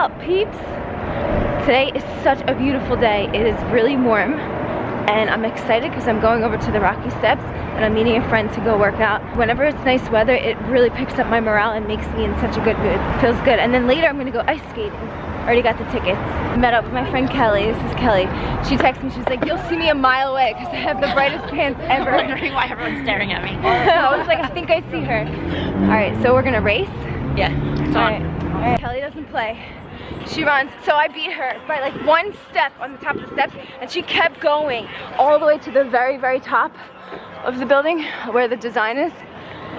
up, peeps? Today is such a beautiful day. It is really warm and I'm excited because I'm going over to the Rocky Steps and I'm meeting a friend to go work out. Whenever it's nice weather, it really picks up my morale and makes me in such a good mood. Feels good. And then later I'm gonna go ice skating. Already got the tickets. Met up with my friend Kelly. This is Kelly. She texted me, she's like, you'll see me a mile away because I have the brightest pants ever. wondering why everyone's staring at me. I was like, I think I see her. All right, so we're gonna race. Yeah, it's on. All right. All right. Kelly doesn't play. She runs, so I beat her by like one step on the top of the steps and she kept going all the way to the very, very top of the building where the design is.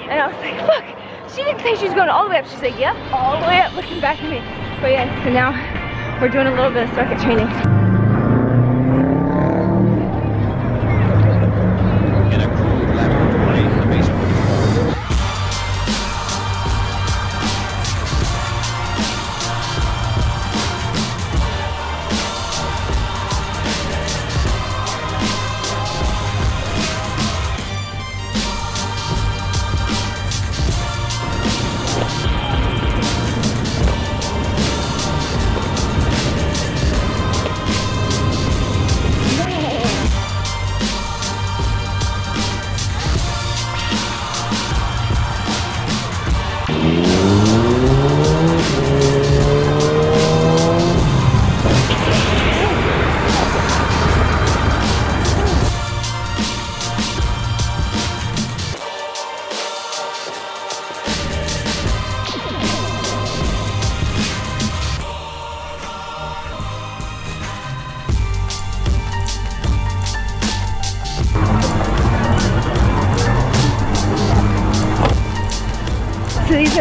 And I was like, look, she didn't say she was going all the way up. She said, yep, all the way up, looking back at me. But yeah, so now we're doing a little bit of circuit training.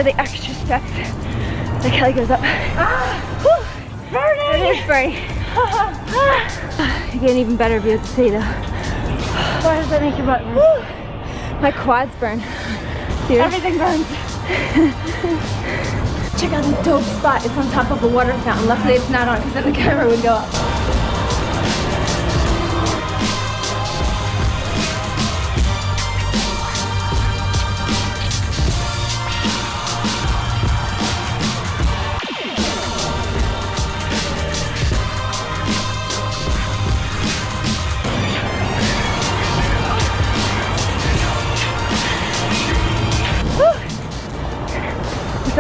The extra steps that Kelly goes up. Ah, burning! It is burning. you get an even better view of the city though. Why does that make your butt burn? My quads burn. Dude. Everything burns. Check out the dope spot. It's on top of a water fountain. Luckily it's not on because then the camera would go up.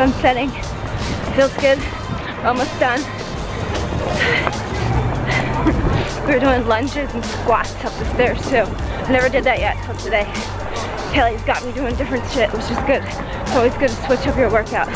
Sun's setting. Feels good. Almost done. we were doing lunges and squats up the stairs too. I never did that yet till today. Kelly's got me doing different shit, which is good. It's always good to switch up your workout.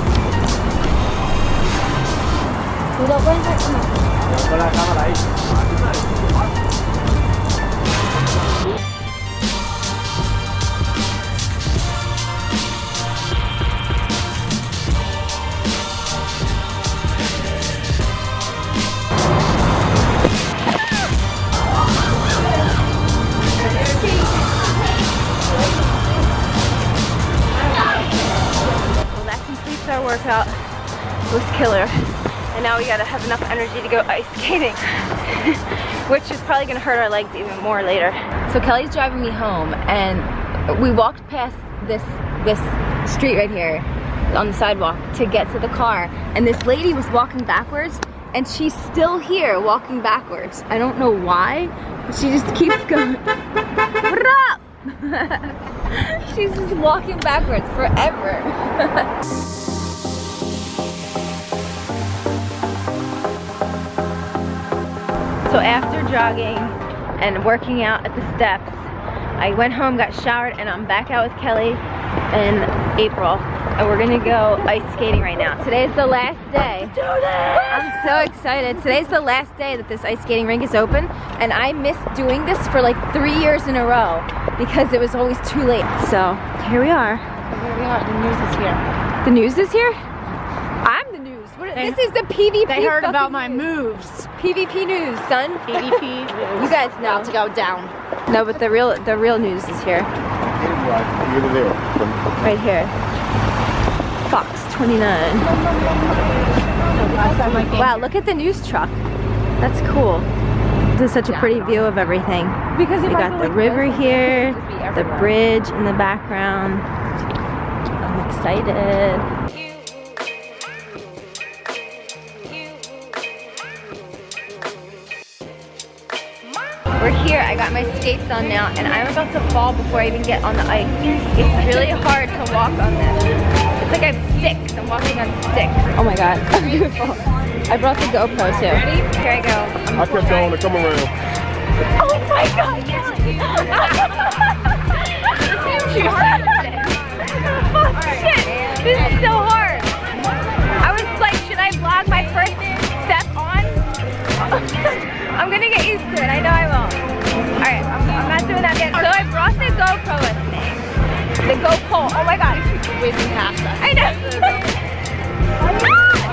Workout. Was killer. And now we gotta have enough energy to go ice skating, which is probably gonna hurt our legs even more later. So Kelly's driving me home and we walked past this, this street right here on the sidewalk to get to the car. And this lady was walking backwards and she's still here walking backwards. I don't know why, but she just keeps going. What up? she's just walking backwards forever. So after jogging and working out at the steps, I went home, got showered, and I'm back out with Kelly in April. And we're gonna go ice skating right now. Today's the last day. Do this! I'm so excited. Today's the last day that this ice skating rink is open. And I missed doing this for like three years in a row because it was always too late. So here we are. Here we are, the news is here. The news is here? I'm the news. What, They- this is the PvP They heard about my news. moves. PvP news, son. ADP You guys know. about to go down. No, but the real the real news is here. Right here. Fox 29. Wow, look at the news truck. That's cool. This is such a pretty view of everything. Because We got the river here, the bridge in the background. I'm excited. We're here, I got my skates on now, and I'm about to fall before I even get on the ice. It's really hard to walk on this. It's like I have sticks, I'm walking on sticks. Oh my god, beautiful. I brought the GoPro too. Ready? Here I go. I'm I kept going to come around. Oh my god, Kelly! this is too hard. oh shit, this is so hard. I was like, should I vlog GoPro with me. The GoPro, oh my god. Whizzing past us. I know. Ah!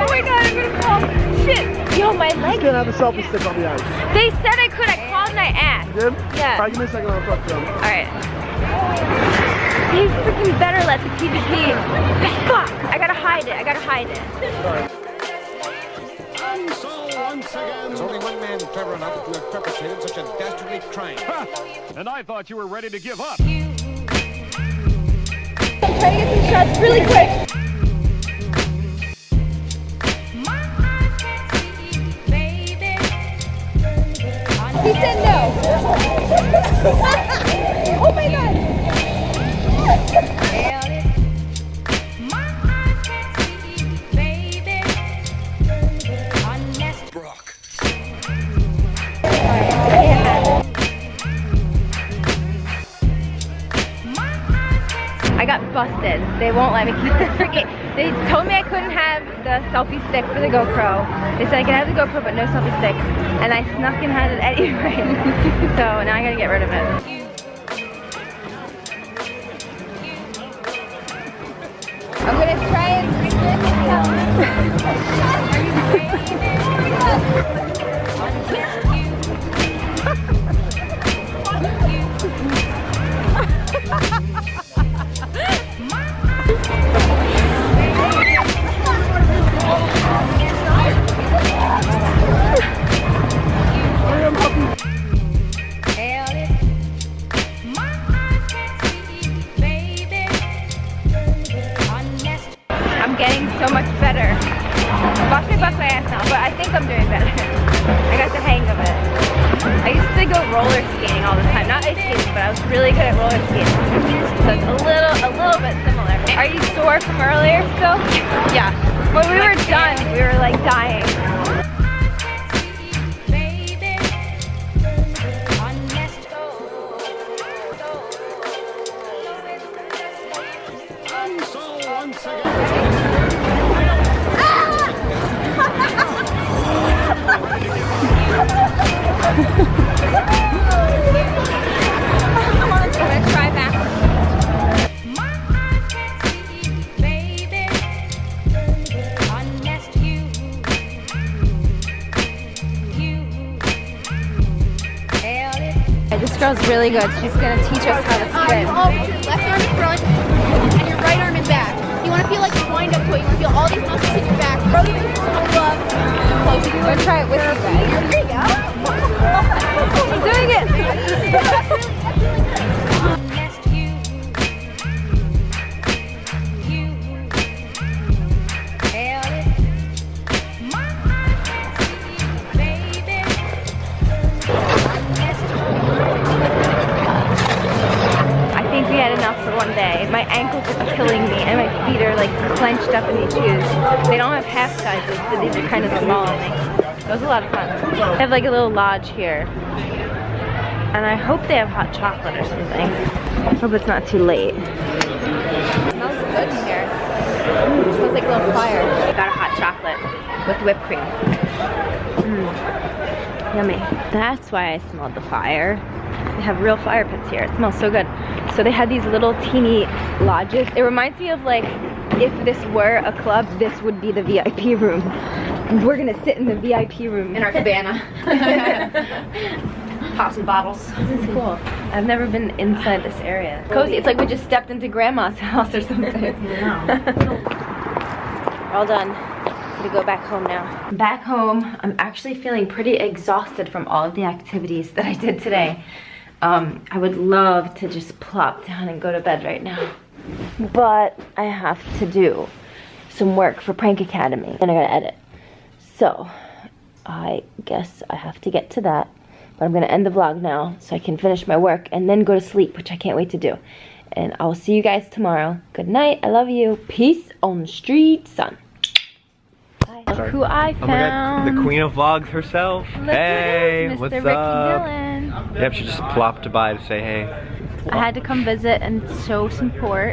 oh my god, I'm gonna fall. Shit, yo, my legs. Can't have a selfie stick on the ice. They said I could, I called and I asked. Good? Yeah. Alright, give me a second. I'll talk to them. Alright. They freaking better let the PvP. Fuck! I gotta hide it. I gotta hide it. And once again, there's only one man clever enough to have perpetrated such a dastardly crime. And I thought you were ready to give up. I'm trying to get some shots really quick. Busted. They won't let me keep the freaking. They told me I couldn't have the selfie stick for the GoPro. They said I can have the GoPro but no selfie stick, and I snuck and had it anyway. so now I gotta get rid of it. I'm gonna try and. But I think I'm doing better. I got the hang of it. I used to go roller skating all the time. Not ice skating, but I was really good at roller skating. So it's a little, a little bit similar. Are you sore from earlier still? Yeah. When we were done, we were like dying. Girl's really good. She's gonna teach us how to swim. Oh, left arm in front and your right arm in back. You want to feel like you wind up to it. You want to feel all these muscles in your back. Roll your shoulder up. Close I'm gonna try it with you guys. There you go. I'm doing it. Like clenched up in these shoes. They don't have half sizes, so these are kind of small. It was a lot of fun. They have like a little lodge here. And I hope they have hot chocolate or something. Hope it's not too late. smells good in here. It smells like a little fire. Got a hot chocolate with whipped cream. Mm. Yummy. That's why I smelled the fire. They have real fire pits here. It smells so good. So they had these little teeny lodges. It reminds me of like if this were a club, this would be the VIP room. And we're gonna sit in the VIP room. In our cabana. Pop some bottles. This is cool. I've never been inside this area. Cozy. It's like we just stepped into grandma's house or something. All done. Gonna go back home now. Back home, I'm actually feeling pretty exhausted from all of the activities that I did today. Um, I would love to just plop down and go to bed right now. But I have to do some work for Prank Academy and I gotta edit. So, I guess I have to get to that But I'm gonna end the vlog now so I can finish my work and then go to sleep, which I can't wait to do. And I'll see you guys tomorrow. Good night. I love you. Peace on the street, son. Bye. Look who I Oh my found. god, the queen of vlogs herself. Look hey, who it is, Mr. what's Ricky up? Dillon. Yep, she just plopped by to say hey. I had to come visit and show some support.